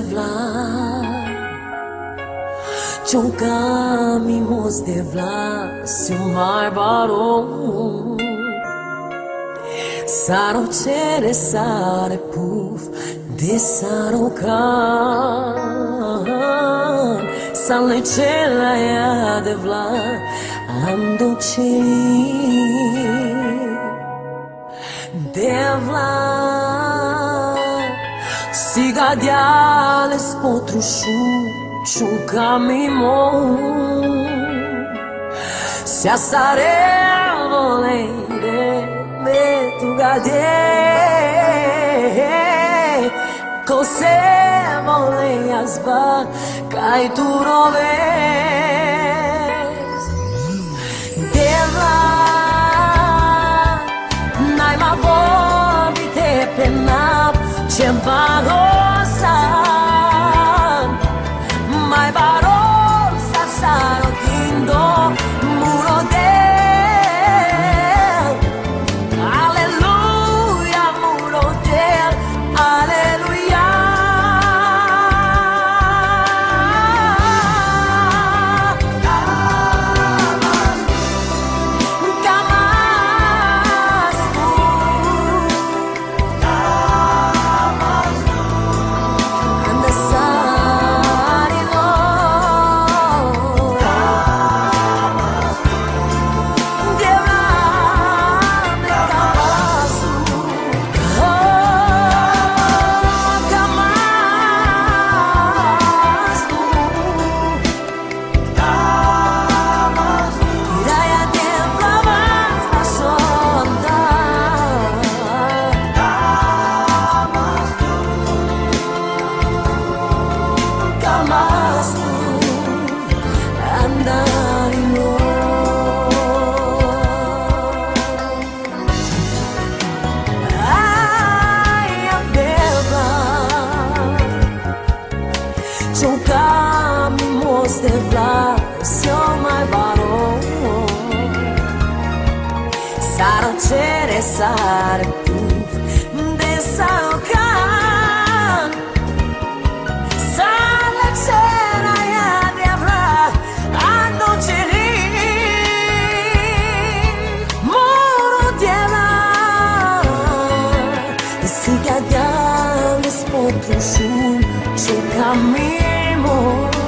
vla Ciocami mos de vla Se o mar barou Saro cere sare puf De saro can Sale cela ea de vla Am doce De vla Siga djales potrušu, čuka mi moju Se a sarevo ne ide, me tu ga dje Ko se vole tu kaj turove vai barone de vlacio mai baro Saro cere sare puf de saro can Sale cera ya de avra ando ceri Moro diela Si cadiam spotru shun Chu cammino sia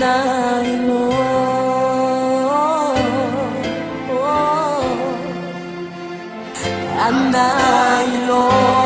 nanay mo oh, oh. I mo